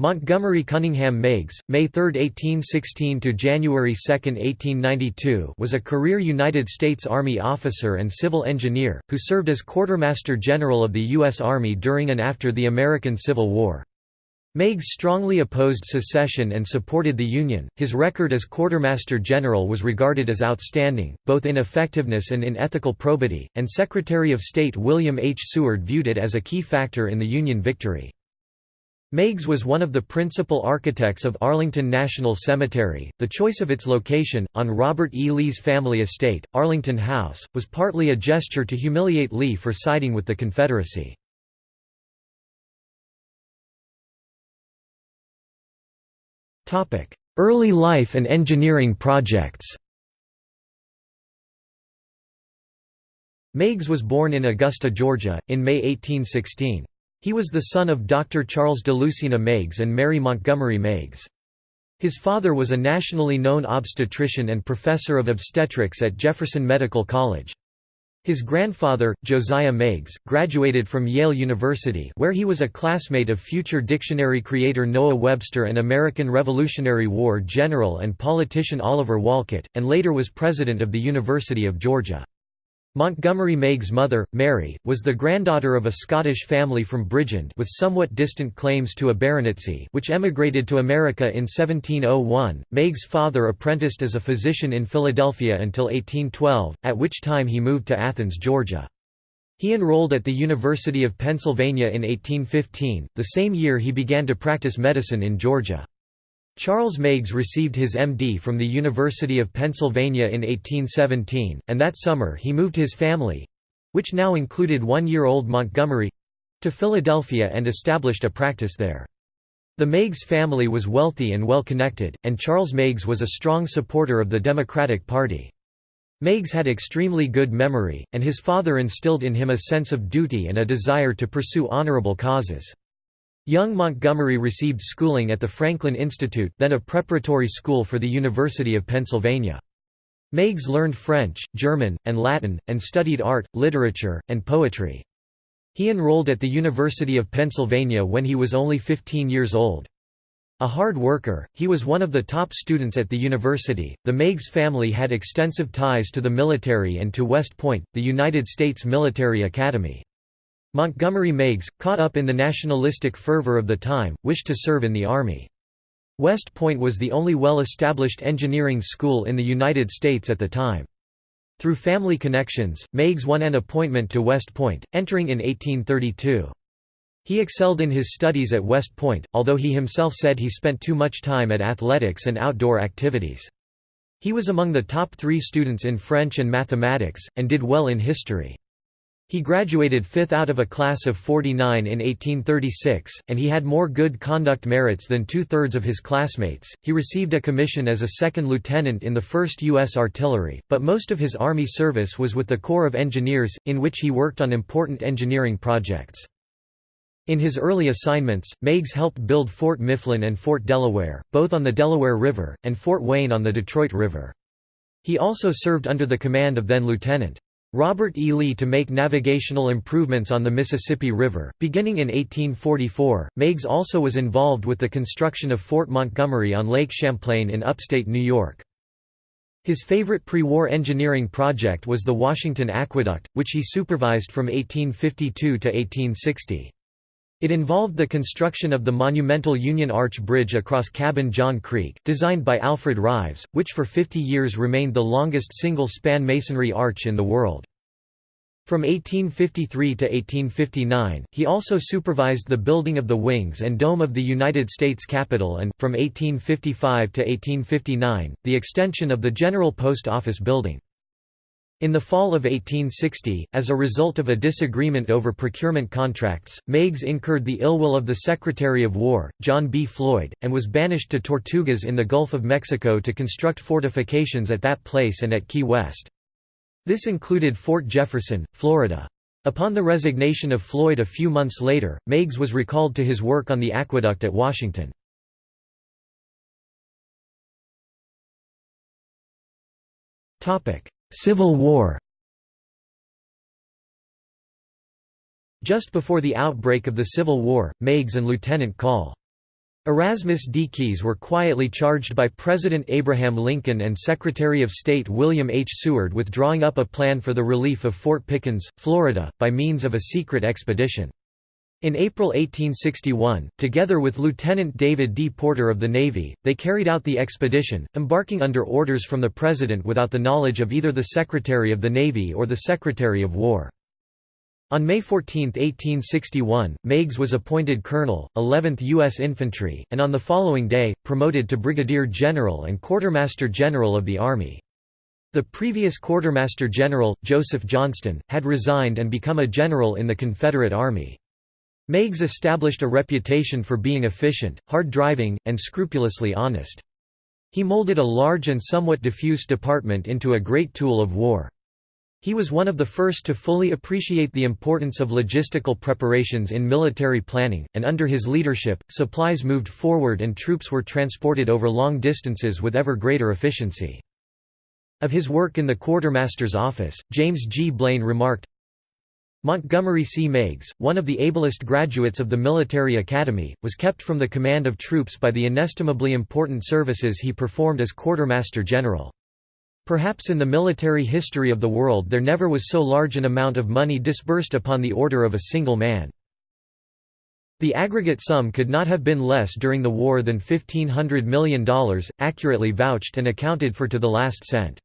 Montgomery Cunningham Meigs, May 3, 1816 to January 2, 1892, was a career United States Army officer and civil engineer who served as Quartermaster General of the U.S. Army during and after the American Civil War. Meigs strongly opposed secession and supported the Union. His record as Quartermaster General was regarded as outstanding, both in effectiveness and in ethical probity, and Secretary of State William H. Seward viewed it as a key factor in the Union victory. Meigs was one of the principal architects of Arlington National Cemetery. The choice of its location, on Robert E. Lee's family estate, Arlington House, was partly a gesture to humiliate Lee for siding with the Confederacy. Early life and engineering projects Meigs was born in Augusta, Georgia, in May 1816. He was the son of Dr. Charles de Lucina Meigs and Mary Montgomery Meigs. His father was a nationally known obstetrician and professor of obstetrics at Jefferson Medical College. His grandfather, Josiah Meigs, graduated from Yale University where he was a classmate of future dictionary creator Noah Webster and American Revolutionary War general and politician Oliver Wolcott, and later was president of the University of Georgia. Montgomery Meigs' mother, Mary, was the granddaughter of a Scottish family from Bridgend with somewhat distant claims to a baronetcy which emigrated to America in 1701. Meigs' father apprenticed as a physician in Philadelphia until 1812, at which time he moved to Athens, Georgia. He enrolled at the University of Pennsylvania in 1815, the same year he began to practice medicine in Georgia. Charles Meigs received his M.D. from the University of Pennsylvania in 1817, and that summer he moved his family—which now included one-year-old Montgomery—to Philadelphia and established a practice there. The Meigs family was wealthy and well-connected, and Charles Meigs was a strong supporter of the Democratic Party. Meigs had extremely good memory, and his father instilled in him a sense of duty and a desire to pursue honorable causes. Young Montgomery received schooling at the Franklin Institute then a preparatory school for the University of Pennsylvania. Meigs learned French, German, and Latin, and studied art, literature, and poetry. He enrolled at the University of Pennsylvania when he was only 15 years old. A hard worker, he was one of the top students at the university. The Meigs family had extensive ties to the military and to West Point, the United States Military Academy. Montgomery Meigs, caught up in the nationalistic fervor of the time, wished to serve in the Army. West Point was the only well-established engineering school in the United States at the time. Through family connections, Meigs won an appointment to West Point, entering in 1832. He excelled in his studies at West Point, although he himself said he spent too much time at athletics and outdoor activities. He was among the top three students in French and mathematics, and did well in history. He graduated fifth out of a class of 49 in 1836, and he had more good conduct merits than two-thirds of his classmates. He received a commission as a second lieutenant in the 1st U.S. Artillery, but most of his Army service was with the Corps of Engineers, in which he worked on important engineering projects. In his early assignments, Meigs helped build Fort Mifflin and Fort Delaware, both on the Delaware River, and Fort Wayne on the Detroit River. He also served under the command of then-Lieutenant. Robert E. Lee to make navigational improvements on the Mississippi River. Beginning in 1844, Meigs also was involved with the construction of Fort Montgomery on Lake Champlain in upstate New York. His favorite pre-war engineering project was the Washington Aqueduct, which he supervised from 1852 to 1860. It involved the construction of the monumental Union Arch Bridge across Cabin John Creek, designed by Alfred Rives, which for 50 years remained the longest single-span masonry arch in the world. From 1853 to 1859, he also supervised the building of the wings and dome of the United States Capitol and, from 1855 to 1859, the extension of the General Post Office building. In the fall of 1860, as a result of a disagreement over procurement contracts, Meigs incurred the ill will of the Secretary of War, John B. Floyd, and was banished to Tortugas in the Gulf of Mexico to construct fortifications at that place and at Key West. This included Fort Jefferson, Florida. Upon the resignation of Floyd a few months later, Meigs was recalled to his work on the aqueduct at Washington. Topic: Civil War Just before the outbreak of the Civil War, Meigs and Lieutenant Col. Erasmus D. Keyes were quietly charged by President Abraham Lincoln and Secretary of State William H. Seward with drawing up a plan for the relief of Fort Pickens, Florida, by means of a secret expedition. In April 1861, together with Lieutenant David D. Porter of the Navy, they carried out the expedition, embarking under orders from the President without the knowledge of either the Secretary of the Navy or the Secretary of War. On May 14, 1861, Meigs was appointed Colonel, 11th U.S. Infantry, and on the following day, promoted to Brigadier General and Quartermaster General of the Army. The previous Quartermaster General, Joseph Johnston, had resigned and become a general in the Confederate Army. Meigs established a reputation for being efficient, hard-driving, and scrupulously honest. He molded a large and somewhat diffuse department into a great tool of war. He was one of the first to fully appreciate the importance of logistical preparations in military planning, and under his leadership, supplies moved forward and troops were transported over long distances with ever greater efficiency. Of his work in the quartermaster's office, James G. Blaine remarked, Montgomery C. Meigs, one of the ablest graduates of the military academy, was kept from the command of troops by the inestimably important services he performed as quartermaster general. Perhaps in the military history of the world there never was so large an amount of money disbursed upon the order of a single man. The aggregate sum could not have been less during the war than $1,500 million, accurately vouched and accounted for to the last cent.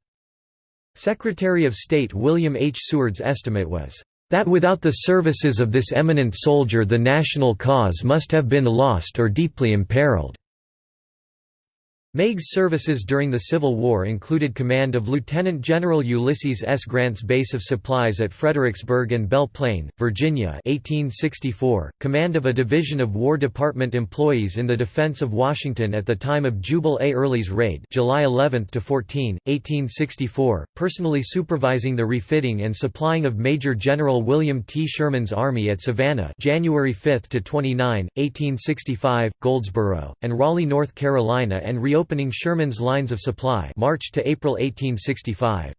Secretary of State William H. Seward's estimate was, "...that without the services of this eminent soldier the national cause must have been lost or deeply imperiled." Meigs' services during the Civil War included command of Lieutenant General Ulysses S. Grant's base of supplies at Fredericksburg and Belle Plaine, Virginia 1864, command of a division of War Department employees in the defense of Washington at the time of Jubal A. Early's raid July 11 to 14, 1864, personally supervising the refitting and supplying of Major General William T. Sherman's army at Savannah January 5 to 29, 1865, Goldsboro, and Raleigh, North Carolina and reopening opening Sherman's lines of supply March to April 1865.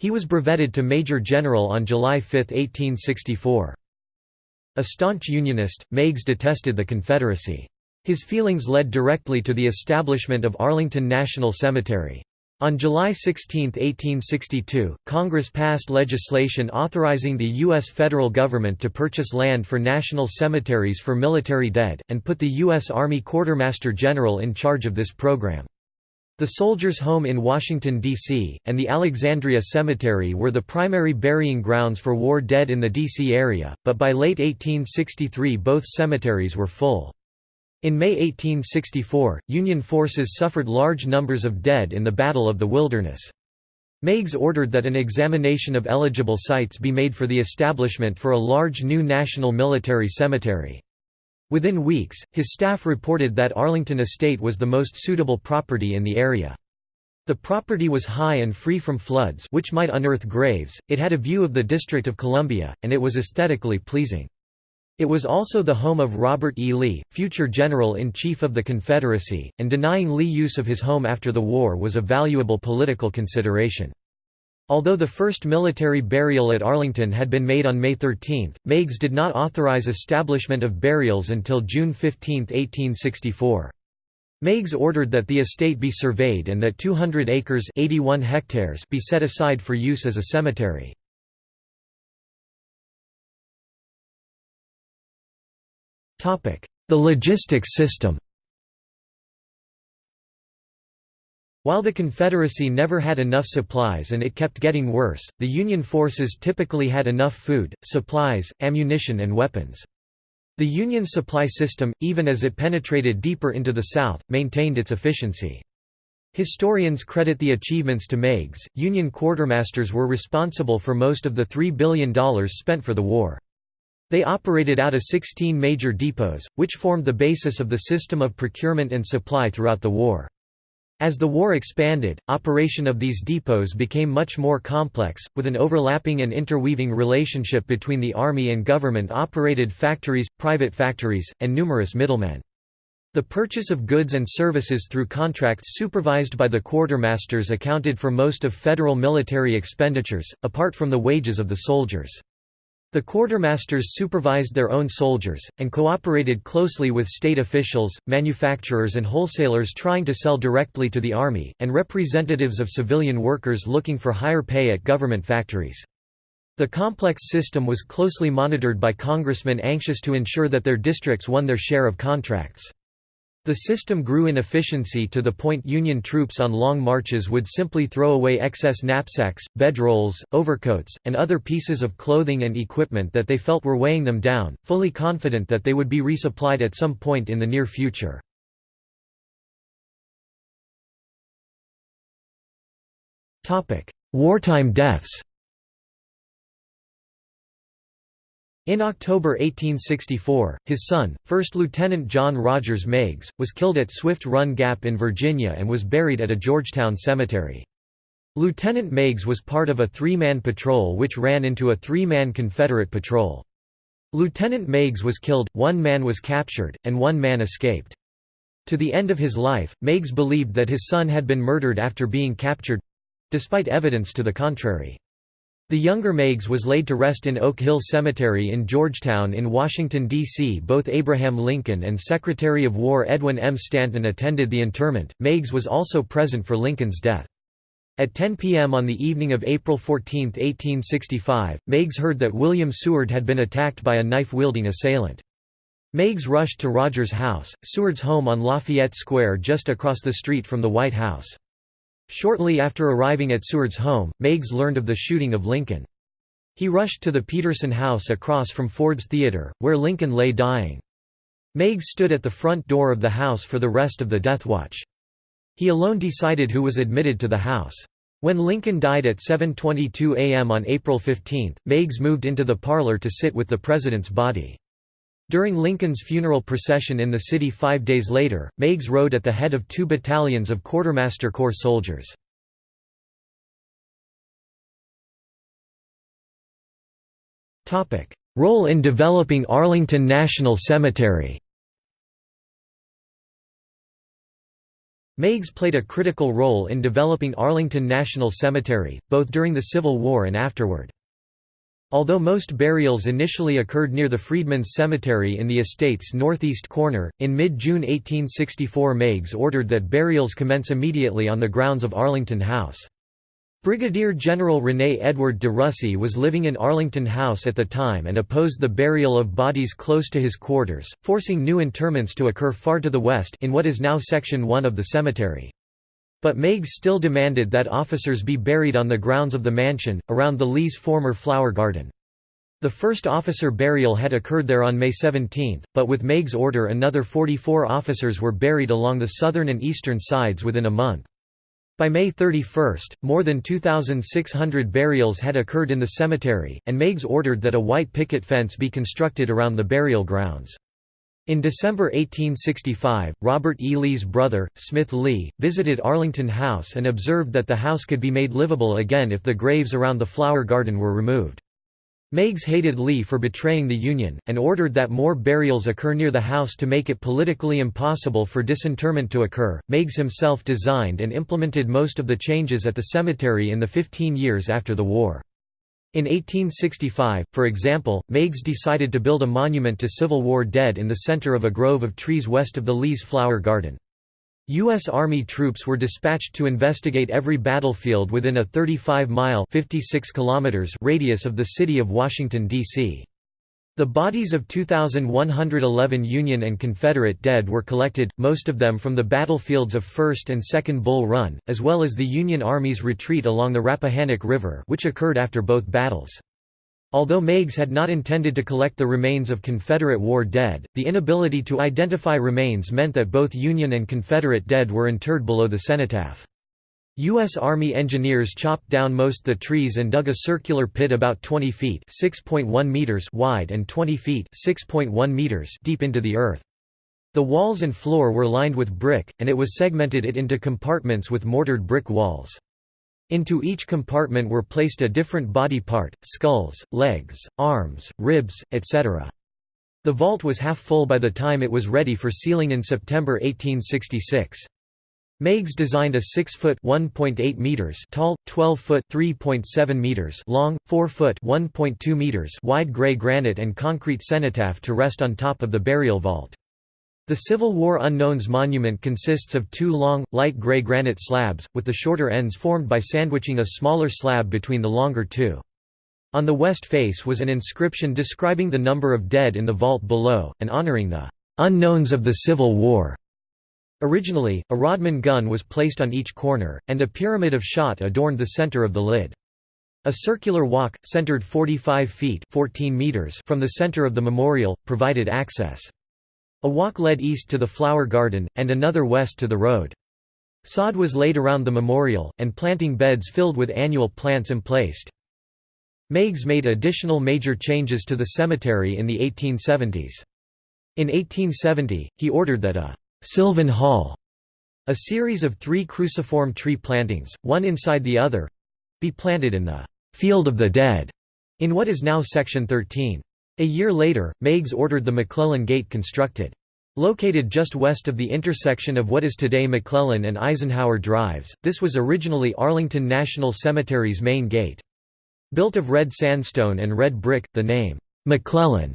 He was brevetted to Major General on July 5, 1864. A staunch Unionist, Meigs detested the Confederacy. His feelings led directly to the establishment of Arlington National Cemetery. On July 16, 1862, Congress passed legislation authorizing the U.S. federal government to purchase land for national cemeteries for military dead, and put the U.S. Army Quartermaster General in charge of this program. The Soldiers' Home in Washington, D.C., and the Alexandria Cemetery were the primary burying grounds for war dead in the D.C. area, but by late 1863 both cemeteries were full. In May 1864, Union forces suffered large numbers of dead in the Battle of the Wilderness. Meigs ordered that an examination of eligible sites be made for the establishment for a large new national military cemetery. Within weeks, his staff reported that Arlington Estate was the most suitable property in the area. The property was high and free from floods which might unearth graves, it had a view of the District of Columbia, and it was aesthetically pleasing. It was also the home of Robert E. Lee, future General-in-Chief of the Confederacy, and denying Lee use of his home after the war was a valuable political consideration. Although the first military burial at Arlington had been made on May 13, Meigs did not authorize establishment of burials until June 15, 1864. Meigs ordered that the estate be surveyed and that 200 acres 81 hectares be set aside for use as a cemetery. The logistics system While the Confederacy never had enough supplies and it kept getting worse, the Union forces typically had enough food, supplies, ammunition and weapons. The Union supply system, even as it penetrated deeper into the South, maintained its efficiency. Historians credit the achievements to Meigs. Union quartermasters were responsible for most of the $3 billion spent for the war. They operated out of 16 major depots, which formed the basis of the system of procurement and supply throughout the war. As the war expanded, operation of these depots became much more complex, with an overlapping and interweaving relationship between the army and government-operated factories, private factories, and numerous middlemen. The purchase of goods and services through contracts supervised by the quartermasters accounted for most of federal military expenditures, apart from the wages of the soldiers. The quartermasters supervised their own soldiers, and cooperated closely with state officials, manufacturers and wholesalers trying to sell directly to the army, and representatives of civilian workers looking for higher pay at government factories. The complex system was closely monitored by congressmen anxious to ensure that their districts won their share of contracts. The system grew in efficiency to the point Union troops on long marches would simply throw away excess knapsacks, bedrolls, overcoats, and other pieces of clothing and equipment that they felt were weighing them down, fully confident that they would be resupplied at some point in the near future. Wartime deaths In October 1864, his son, 1st Lieutenant John Rodgers Meigs, was killed at Swift Run Gap in Virginia and was buried at a Georgetown cemetery. Lieutenant Meigs was part of a three-man patrol which ran into a three-man Confederate patrol. Lieutenant Meigs was killed, one man was captured, and one man escaped. To the end of his life, Meigs believed that his son had been murdered after being captured—despite evidence to the contrary. The younger Meigs was laid to rest in Oak Hill Cemetery in Georgetown in Washington, D.C. Both Abraham Lincoln and Secretary of War Edwin M. Stanton attended the interment. Meigs was also present for Lincoln's death. At 10 p.m. on the evening of April 14, 1865, Meigs heard that William Seward had been attacked by a knife-wielding assailant. Meigs rushed to Rodgers' house, Seward's home on Lafayette Square just across the street from the White House. Shortly after arriving at Seward's home, Meigs learned of the shooting of Lincoln. He rushed to the Peterson house across from Ford's Theater, where Lincoln lay dying. Meigs stood at the front door of the house for the rest of the death watch. He alone decided who was admitted to the house. When Lincoln died at 7.22 am on April 15, Meigs moved into the parlor to sit with the president's body. During Lincoln's funeral procession in the city five days later, Meigs rode at the head of two battalions of Quartermaster Corps soldiers. Role in developing Arlington National Cemetery Meigs played a critical role in developing Arlington National Cemetery, both during the Civil War and afterward. Although most burials initially occurred near the Freedmen's Cemetery in the estate's northeast corner, in mid-June 1864 Meigs ordered that burials commence immediately on the grounds of Arlington House. Brigadier General René Edward de Russy was living in Arlington House at the time and opposed the burial of bodies close to his quarters, forcing new interments to occur far to the west in what is now Section 1 of the cemetery. But Meigs still demanded that officers be buried on the grounds of the mansion, around the Lee's former flower garden. The first officer burial had occurred there on May 17, but with Meigs' order another 44 officers were buried along the southern and eastern sides within a month. By May 31, more than 2,600 burials had occurred in the cemetery, and Meigs ordered that a white picket fence be constructed around the burial grounds. In December 1865, Robert E. Lee's brother, Smith Lee, visited Arlington House and observed that the house could be made livable again if the graves around the flower garden were removed. Meigs hated Lee for betraying the Union, and ordered that more burials occur near the house to make it politically impossible for disinterment to occur. Meigs himself designed and implemented most of the changes at the cemetery in the 15 years after the war. In 1865, for example, Meigs decided to build a monument to Civil War dead in the center of a grove of trees west of the Lee's Flower Garden. U.S. Army troops were dispatched to investigate every battlefield within a 35-mile radius of the city of Washington, D.C. The bodies of 2,111 Union and Confederate dead were collected, most of them from the battlefields of 1st and 2nd Bull Run, as well as the Union Army's retreat along the Rappahannock River which occurred after both battles. Although Meigs had not intended to collect the remains of Confederate war dead, the inability to identify remains meant that both Union and Confederate dead were interred below the cenotaph. U.S. Army engineers chopped down most of the trees and dug a circular pit about 20 feet meters wide and 20 feet meters deep into the earth. The walls and floor were lined with brick, and it was segmented it into compartments with mortared brick walls. Into each compartment were placed a different body part, skulls, legs, arms, ribs, etc. The vault was half full by the time it was ready for sealing in September 1866. Meigs designed a 6-foot (1.8 meters) tall, 12-foot (3.7 meters) long, 4-foot (1.2 meters) wide gray granite and concrete cenotaph to rest on top of the burial vault. The Civil War Unknowns Monument consists of two long, light gray granite slabs, with the shorter ends formed by sandwiching a smaller slab between the longer two. On the west face was an inscription describing the number of dead in the vault below, and honoring the "'Unknowns of the Civil War'". Originally, a Rodman gun was placed on each corner, and a pyramid of shot adorned the center of the lid. A circular walk, centered 45 feet 14 meters from the center of the memorial, provided access. A walk led east to the flower garden, and another west to the road. Sod was laid around the memorial, and planting beds filled with annual plants emplaced. Meigs made additional major changes to the cemetery in the 1870s. In 1870, he ordered that a «Sylvan Hall», a series of three cruciform tree plantings, one inside the other—be planted in the «Field of the Dead» in what is now Section 13. A year later, Meigs ordered the McClellan Gate constructed. Located just west of the intersection of what is today McClellan and Eisenhower Drives, this was originally Arlington National Cemetery's main gate. Built of red sandstone and red brick, the name, McClellan,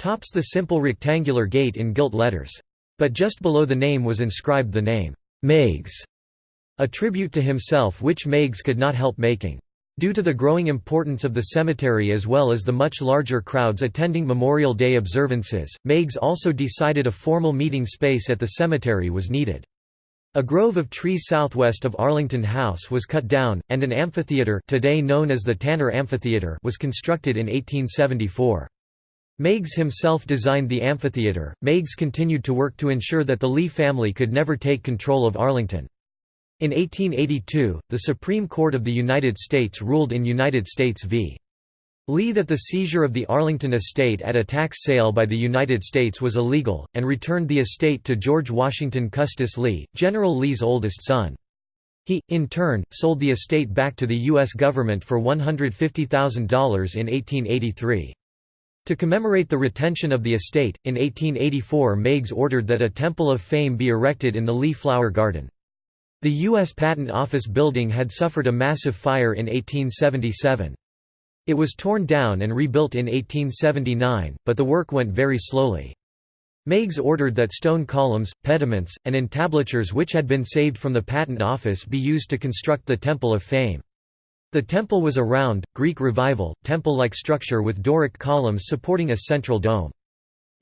tops the simple rectangular gate in gilt letters. But just below the name was inscribed the name, Meigs, a tribute to himself which Meigs could not help making. Due to the growing importance of the cemetery as well as the much larger crowds attending Memorial Day observances, Meigs also decided a formal meeting space at the cemetery was needed. A grove of trees southwest of Arlington House was cut down, and an amphitheater today known as the Tanner Amphitheater was constructed in 1874. Meigs himself designed the amphitheater. Meigs continued to work to ensure that the Lee family could never take control of Arlington. In 1882, the Supreme Court of the United States ruled in United States v. Lee that the seizure of the Arlington estate at a tax sale by the United States was illegal, and returned the estate to George Washington Custis Lee, General Lee's oldest son. He, in turn, sold the estate back to the U.S. government for $150,000 in 1883. To commemorate the retention of the estate, in 1884 Meigs ordered that a Temple of Fame be erected in the Lee Flower Garden. The U.S. Patent Office building had suffered a massive fire in 1877. It was torn down and rebuilt in 1879, but the work went very slowly. Meigs ordered that stone columns, pediments, and entablatures which had been saved from the Patent Office be used to construct the Temple of Fame. The temple was a round, Greek Revival, temple-like structure with Doric columns supporting a central dome.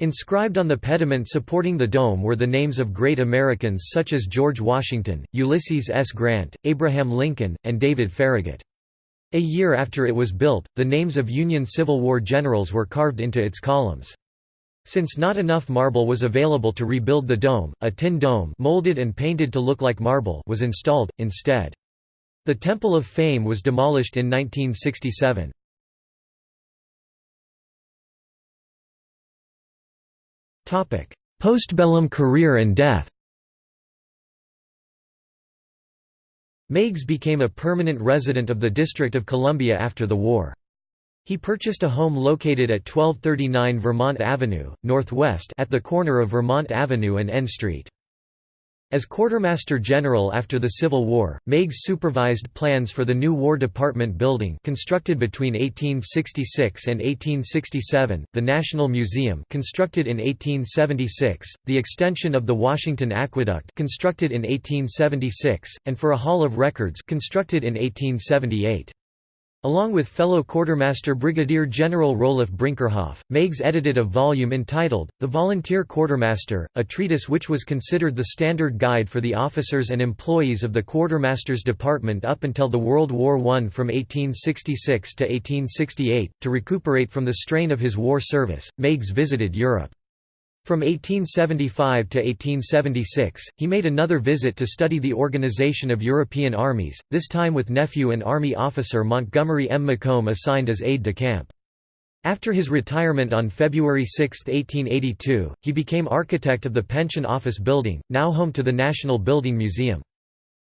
Inscribed on the pediment supporting the dome were the names of great Americans such as George Washington, Ulysses S. Grant, Abraham Lincoln, and David Farragut. A year after it was built, the names of Union Civil War generals were carved into its columns. Since not enough marble was available to rebuild the dome, a tin dome molded and painted to look like marble was installed, instead. The Temple of Fame was demolished in 1967. Postbellum career and death Meigs became a permanent resident of the District of Columbia after the war. He purchased a home located at 1239 Vermont Avenue, northwest at the corner of Vermont Avenue and N Street. As Quartermaster General after the Civil War, Meigs supervised plans for the new War Department building constructed between 1866 and 1867, the National Museum constructed in 1876, the extension of the Washington Aqueduct constructed in 1876, and for a Hall of Records constructed in 1878. Along with fellow quartermaster Brigadier General Roelof Brinkerhoff, Meigs edited a volume entitled, The Volunteer Quartermaster, a treatise which was considered the standard guide for the officers and employees of the Quartermaster's Department up until the World War I from 1866 to 1868. To recuperate from the strain of his war service, Meigs visited Europe. From 1875 to 1876, he made another visit to study the organization of European armies, this time with nephew and army officer Montgomery M. Macomb assigned as aide-de-camp. After his retirement on February 6, 1882, he became architect of the Pension Office Building, now home to the National Building Museum.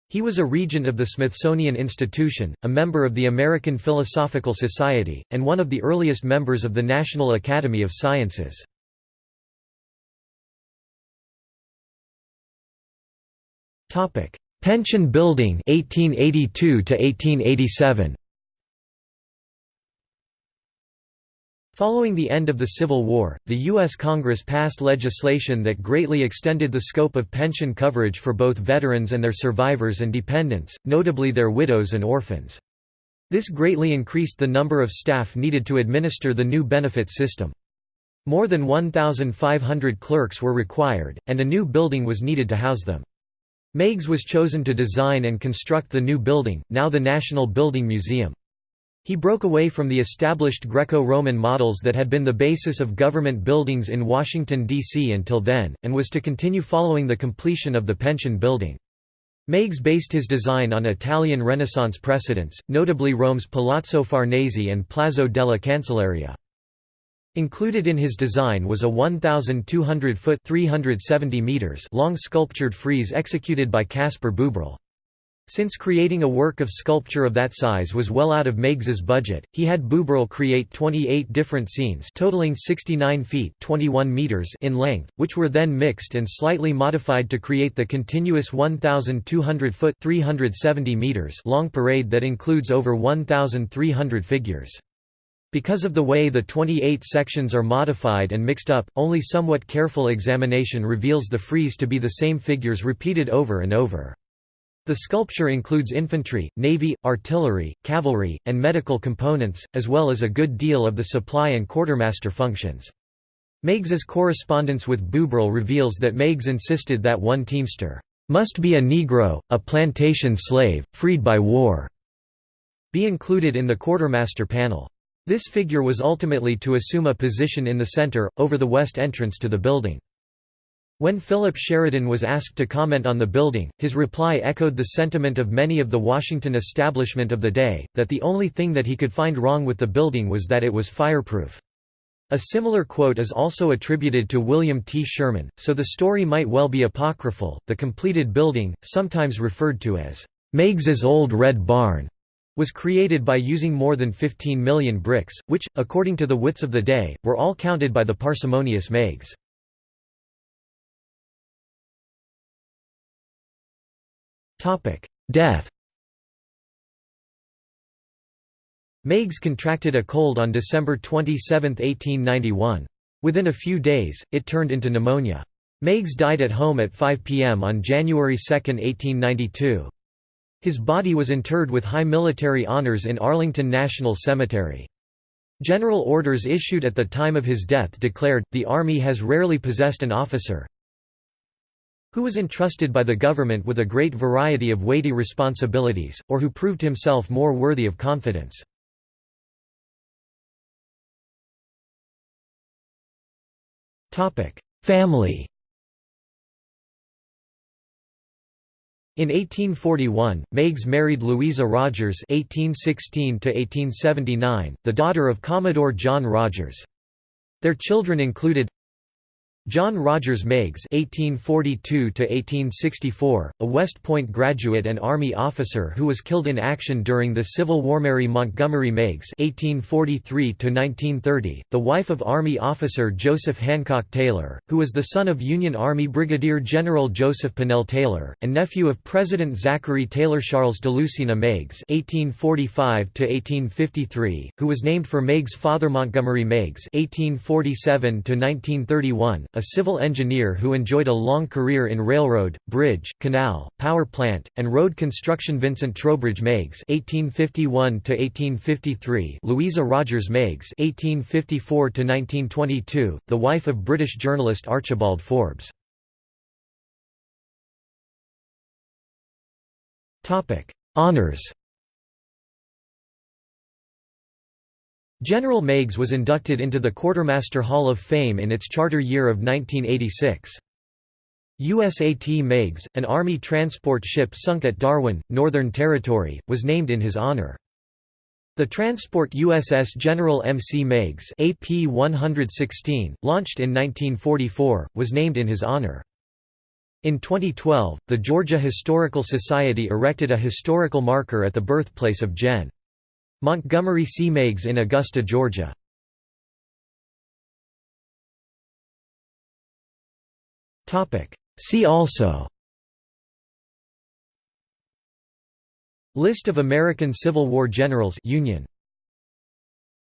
He was a regent of the Smithsonian Institution, a member of the American Philosophical Society, and one of the earliest members of the National Academy of Sciences. Pension Building 1882 to 1887 Following the end of the Civil War, the U.S. Congress passed legislation that greatly extended the scope of pension coverage for both veterans and their survivors and dependents, notably their widows and orphans. This greatly increased the number of staff needed to administer the new benefit system. More than 1,500 clerks were required, and a new building was needed to house them. Meigs was chosen to design and construct the new building, now the National Building Museum. He broke away from the established Greco-Roman models that had been the basis of government buildings in Washington, D.C. until then, and was to continue following the completion of the Pension Building. Meigs based his design on Italian Renaissance precedents, notably Rome's Palazzo Farnese and Palazzo della Cancelleria. Included in his design was a 1,200-foot long sculptured frieze executed by Caspar Buberl. Since creating a work of sculpture of that size was well out of Meigs's budget, he had Buberl create 28 different scenes totaling 69 feet 21 meters in length, which were then mixed and slightly modified to create the continuous 1,200-foot 370 meters long parade that includes over 1,300 figures. Because of the way the 28 sections are modified and mixed up, only somewhat careful examination reveals the frieze to be the same figures repeated over and over. The sculpture includes infantry, navy, artillery, cavalry, and medical components, as well as a good deal of the supply and quartermaster functions. Meigs's correspondence with Buberl reveals that Meigs insisted that one teamster, "...must be a Negro, a plantation slave, freed by war," be included in the quartermaster panel. This figure was ultimately to assume a position in the center, over the west entrance to the building. When Philip Sheridan was asked to comment on the building, his reply echoed the sentiment of many of the Washington establishment of the day, that the only thing that he could find wrong with the building was that it was fireproof. A similar quote is also attributed to William T. Sherman, so the story might well be apocryphal. The completed building, sometimes referred to as Meigs's Old Red Barn, was created by using more than 15 million bricks, which, according to the wits of the day, were all counted by the parsimonious Meigs. Death Meigs contracted a cold on December 27, 1891. Within a few days, it turned into pneumonia. Meigs died at home at 5 p.m. on January 2, 1892. His body was interred with high military honors in Arlington National Cemetery. General orders issued at the time of his death declared, the Army has rarely possessed an officer, who was entrusted by the government with a great variety of weighty responsibilities, or who proved himself more worthy of confidence. Family In 1841, Meigs married Louisa Rodgers (1816–1879), the daughter of Commodore John Rodgers. Their children included John Rodgers Meigs (1842–1864), a West Point graduate and Army officer who was killed in action during the Civil War. Mary Montgomery Meigs (1843–1930), the wife of Army officer Joseph Hancock Taylor, who was the son of Union Army Brigadier General Joseph Pennell Taylor, and nephew of President Zachary Taylor. Charles DeLucina Meigs (1845–1853), who was named for Meigs' father Montgomery Meigs (1847–1931) a civil engineer who enjoyed a long career in railroad, bridge, canal, power plant, and road construction Vincent Trowbridge Meigs (1851–1853), Louisa Rodgers Meigs (1854–1922), the wife of British journalist Archibald Forbes. Topic: Honors. General Meigs was inducted into the Quartermaster Hall of Fame in its charter year of 1986. USAT Meigs, an Army transport ship sunk at Darwin, Northern Territory, was named in his honor. The transport USS General M. C. Meigs AP 116, launched in 1944, was named in his honor. In 2012, the Georgia Historical Society erected a historical marker at the birthplace of Gen. Montgomery C. Meigs in Augusta, Georgia. See also List of American Civil War generals Union